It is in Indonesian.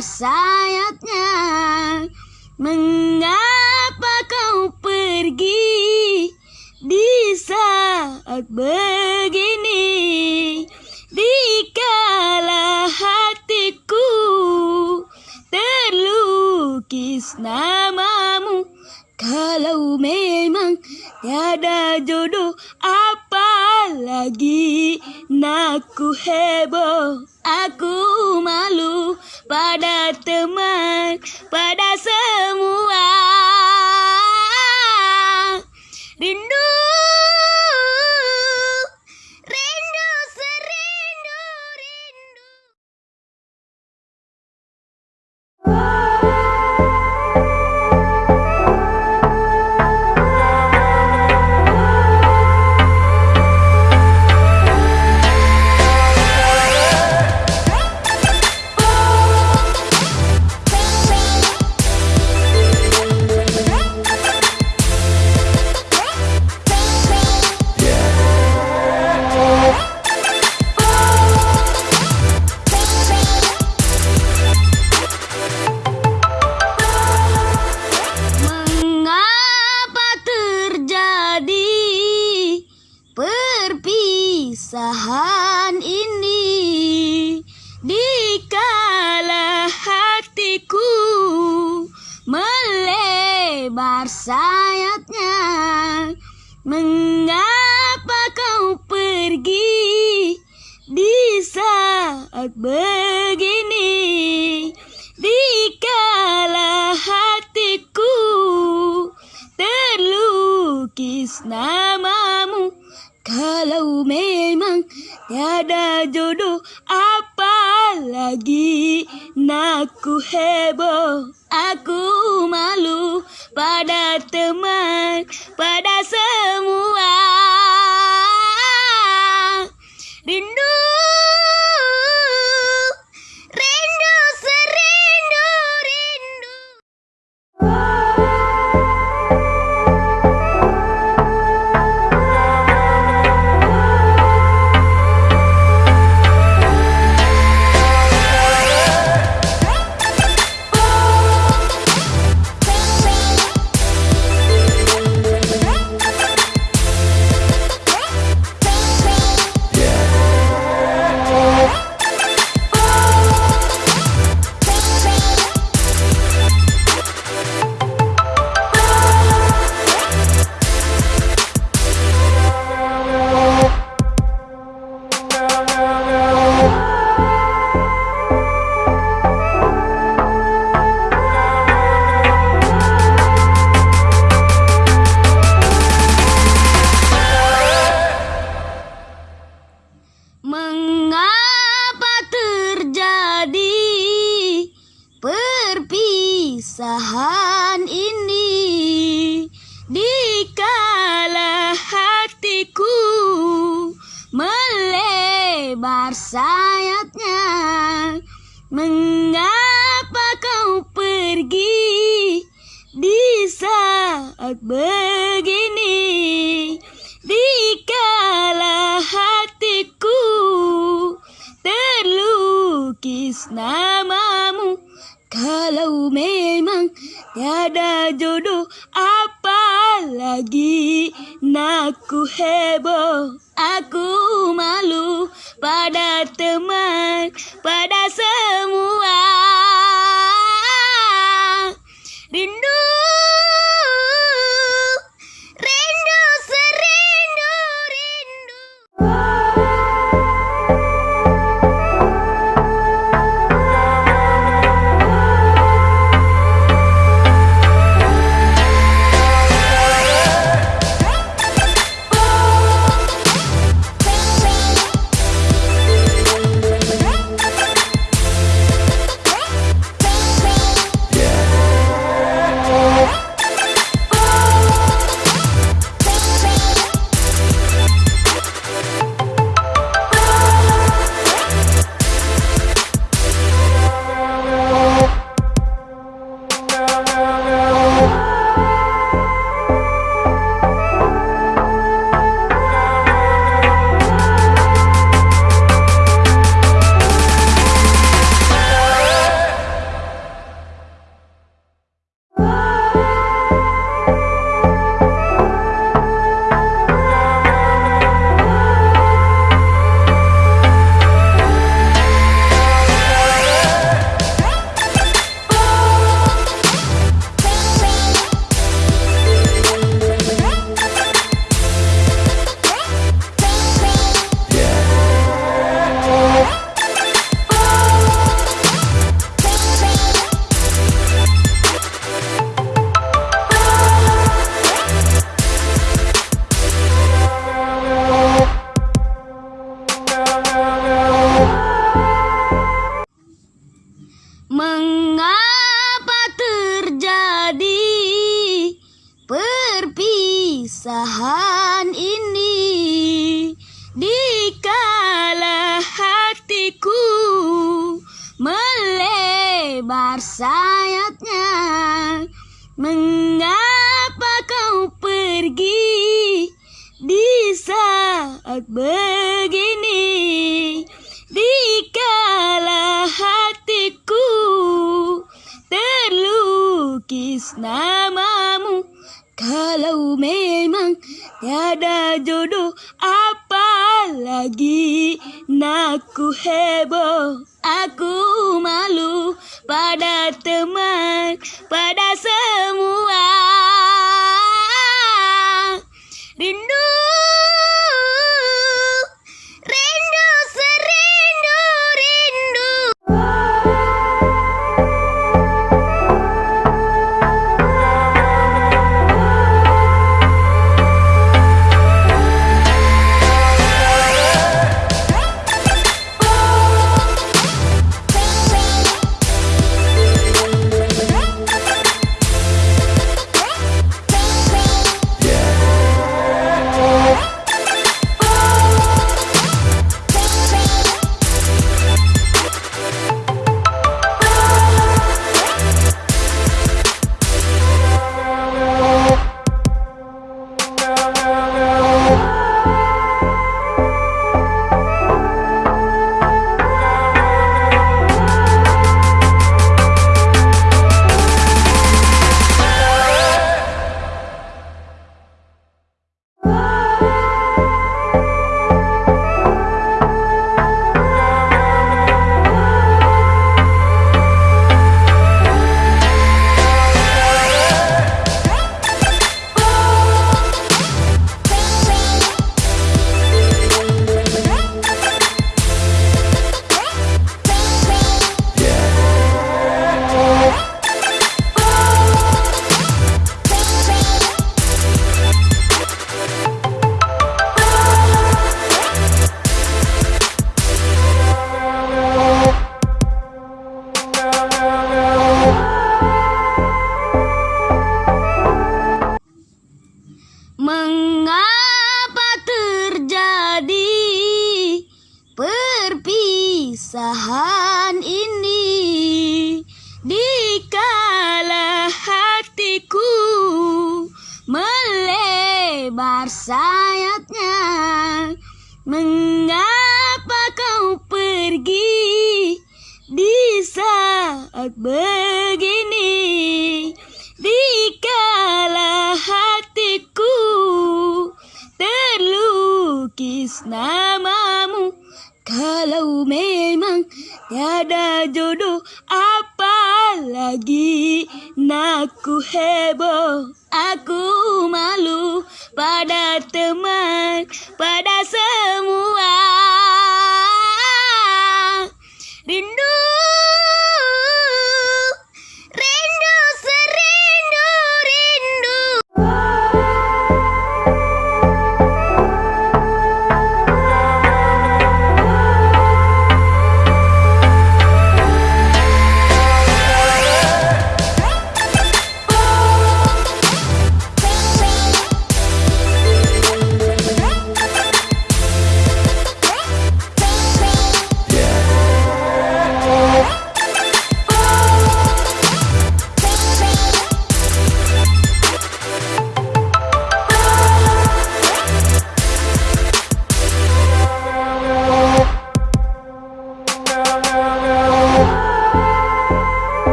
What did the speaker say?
sayapnya Mengapa kau pergi di saat begini? Dikala hatiku terlukis namamu Kalau memang tiada jodoh apalagi Naku heboh, pada teman, pada perpisahan ini. Dikala hatiku melebar sayapnya Mengapa kau pergi di saat begini heboh, aku malu pada teman, pada semua melebar sayapnya Mengapa kau pergi di saat begini? Dikala hatiku terlukis namamu Kalau memang tiada jodoh apalagi Naku heboh, pada teman, pada Música Keresahan ini. Dikala hatiku melebar sayapnya mengapa kau pergi di saat ber teman, pada semua melebar sayapnya? Mengapa kau pergi di saat begini? Dikala hatiku terlukis namamu Kalau memang tiada jodoh apalagi Naku heboh, aku malu pada teman, pada semua.